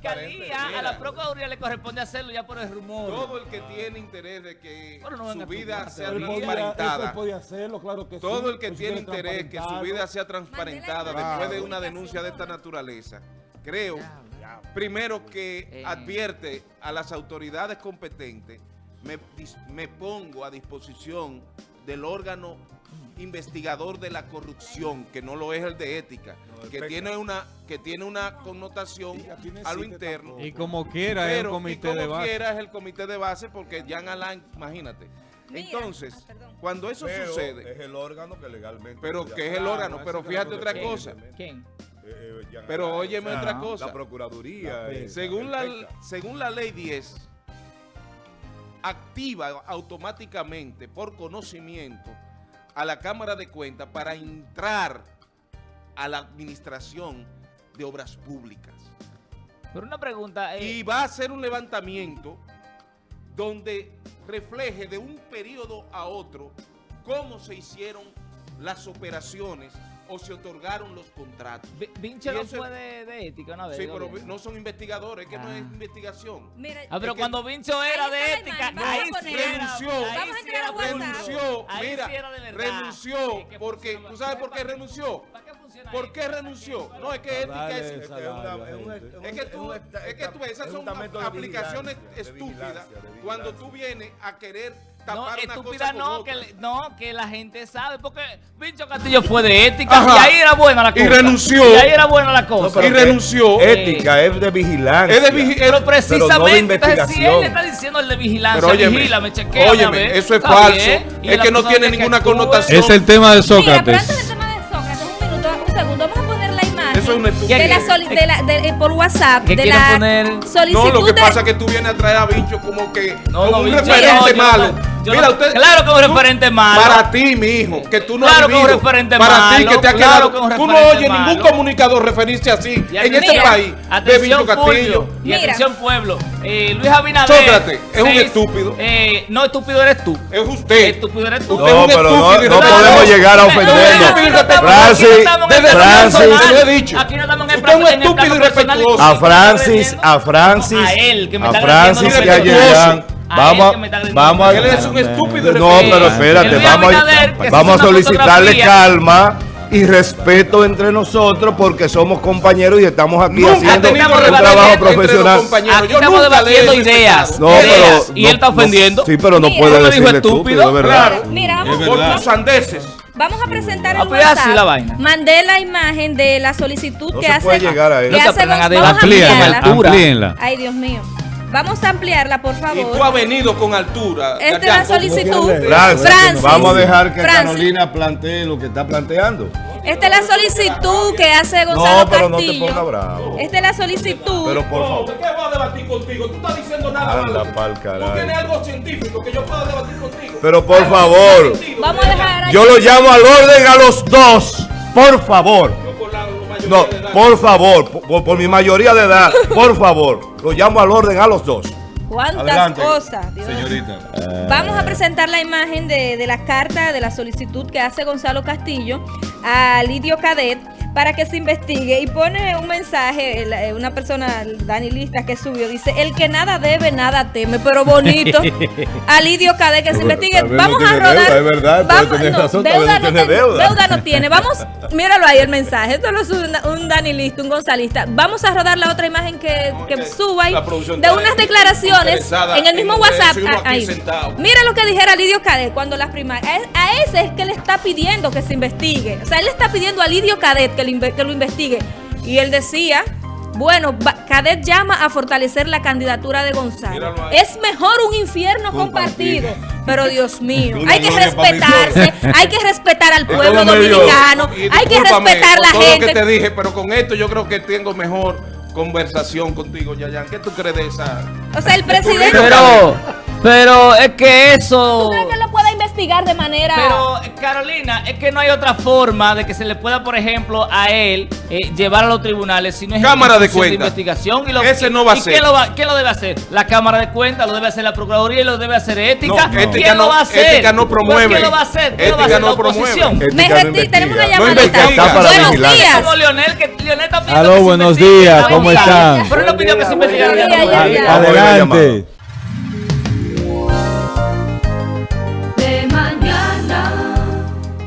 fiscalía, a la Procuraduría le corresponde hacerlo ya por el rumor. Todo el que tiene interés de que no su vida sea transparentada, eso podía hacerlo, claro que sí. todo el que tiene interés que su vida sea transparentada después de una denuncia de esta naturaleza, creo, primero que Eh. advierte a las autoridades competentes, me, me pongo a disposición del órgano investigador de la corrupción, que no lo es el de ética, que tiene una que tiene una connotación a lo interno. tampoco. Y como quiera, es Pero, un comité y como de base. quiera es el comité de base porque Jan Alain, imagínate. Mira, Entonces, ah, perdón. cuando eso Pero sucede, Es el órgano que legalmente. pero que es el órgano, pero fíjate otra cosa. ¿Quién? Eh, eh, pero Alain, óyeme sea, otra cosa. La Procuraduría. La eh, según la, según la ley 10, activa automáticamente por conocimiento a la Cámara de Cuentas para entrar a la administración de obras públicas. Pero una pregunta. eh, y va a hacer un levantamiento donde refleje de un periodo a otro cómo se hicieron las operaciones o se otorgaron los contratos. Vi- Vinche no fue de, de ética una vez. Sí, ¿no? pero no son investigadores, es que no es Ah. investigación. Mira, Ah, pero cuando Vincho era de ética, ahí sí renunció, ahí sí era renunció, mira, de renunció, porque, ¿tú sabes por qué ¿Para renunció? ¿Para qué funciona ¿Por qué renunció? No, es que ética es... Es que tú, es que tú, esas es son de aplicaciones de estúpidas de cuando tú vienes a querer No, una estúpida cosa con no, otra. que, no, que la gente sabe, porque Vincho Castillo fue de ética Ajá. y ahí era buena la Y cosa. renunció. Y ahí era buena la cosa. pero y renunció. Ética, es de vigilancia. Es de vigi- pero precisamente, entonces, si él le está diciendo el de vigilancia, Pero óyeme, vigílame, chequea. óyeme, eso es falso. Es que no tiene ninguna connotación. Es el tema de Mira, pero Sócrates. del tema de Sócrates, un minuto, un segundo, vamos a poner la imagen Eso es una de estupidez. la soli- de la, de- eh, por WhatsApp ¿Qué de la poner? solicitud No, lo que pasa es que tú vienes a traer a Vincho como que No, como no, un Vincho, referente no, yo no- malo. Yo Mira, no- usted, claro que es un referente malo. Para ti, mi hijo, que tú no Claro has que es un vivido. referente para ti malo, que te ha claro quedado. que tú no oyes ningún malo. comunicador referirse así Y en este país de atención, Vincho Castillo. Y Mira. atención pueblo. Eh, Luis Abinader. Sócrates, es un estúpido. Eh, no, estúpido eres tú. Es usted. Estúpido eres tú. Usted es No, un pero no, estúpido no irrespetuoso. podemos llegar a No, no estamos- Francis, no Francis. lo he dicho. Aquí no estamos en el estúpido personal. irrespetuoso. A ¿Quién me está Francis, a Francis, A él, que me a está Francis agrediendo y a irrespetuoso. Yeyan. A Vamos, él que me está agrediendo vamos a, Él es un estúpido No, pero espérate, vamos, a, vamos a solicitarle calma y respeto entre nosotros porque somos compañeros y estamos aquí Nunca ha haciendo un trabajo profesional. compañeros. Aquí Yo estamos debatiendo ideas. No, ideas, pero y no- él está no- ofendiendo. sí, pero no Mira. puede ¿No decirle estúpido? estúpido, de verdad. Claro. Mira, vamos, Por tus vamos, sandeces. vamos a presentar Ah, el pues así WhatsApp. la vaina. Mandé la imagen de la solicitud No que se hace puede llegar a eso. que No hace vamos a amplíenla. Ay, Dios mío. Vamos a ampliarla, por Y favor. tú has venido con altura. Esta es la solicitud. Francis, Francis. vamos a dejar que Francis. Carolina plantee lo que está planteando. Esta es la solicitud que hace Gonzalo No, pero no te Castillo. pongas bravo. Esta es la solicitud. Pero por favor. ¿qué voy a debatir contigo? Tú estás diciendo nada Anda malo. pa'l Tú tienes algo científico que yo pueda debatir contigo. Pero por Algo favor. Vamos a dejar Yo lo llamo al orden a los dos. Por favor. Yo con la mayoría No. Por favor, por, por mi mayoría de edad, por favor, lo llamo al orden a los dos. ¿Cuántas Adelante, cosas? Dios. Señorita. Vamos a presentar la imagen de, de la carta de la solicitud que hace Gonzalo Castillo a Lidio Cadet para que se investigue y pone un mensaje, eh, una persona, Dani Lista, que subió, dice, el que nada debe, nada teme, pero bonito, a Lidio Cadet que se investigue. No Vamos a rodar. deuda, es verdad, puede vamos, tener no, razón, tal vez deuda, no no tiene deuda. deuda no tiene. Vamos, míralo ahí el mensaje, esto lo sube un, un Dani Lista, un gonzalista. Vamos a rodar la otra imagen que, que suba ahí de unas declaraciones en el mismo en WhatsApp. ahí. Mira lo que dijera Lidio Cadet cuando las primarias. A, a ese es que le está pidiendo que se investigue. O sea, él le está pidiendo a Lidio Cadet que que lo investigue. Y él decía. Bueno, Cadet llama a fortalecer la candidatura de Gonzalo. Es mejor un infierno compartido. Pero Dios mío, hay que respetarse, hay que respetar al pueblo dominicano, hay que respetar la todo lo que te gente. dije, pero con esto yo creo que tengo mejor conversación contigo, Yayan. ¿Qué tú crees de esa? O sea, el presidente. Pero, pero es que eso. Investigar? investigar de manera... Pero, Carolina, es que no hay otra forma de que se le pueda, por ejemplo, a él eh, llevar a los tribunales si no es Cámara de cuentas. investigación. Y lo, Ese no va a ¿y ser. ¿quién lo, va- quién lo debe hacer? La Cámara de Cuentas, lo debe hacer la Procuraduría y lo debe hacer Ética. No, Ética ¿Quién no- lo va a hacer? Ética no Pues, promueve. ¿Quién lo va a hacer? ¿Quién lo va a hacer? no la oposición. Me no tenemos una No llamadita. Buenos vigilar. días. Como Leonel, que Leonel está pidiendo Aló, buenos investigue. días, ¿cómo ya. están? Pero él no pidió que se investigara. Adelante.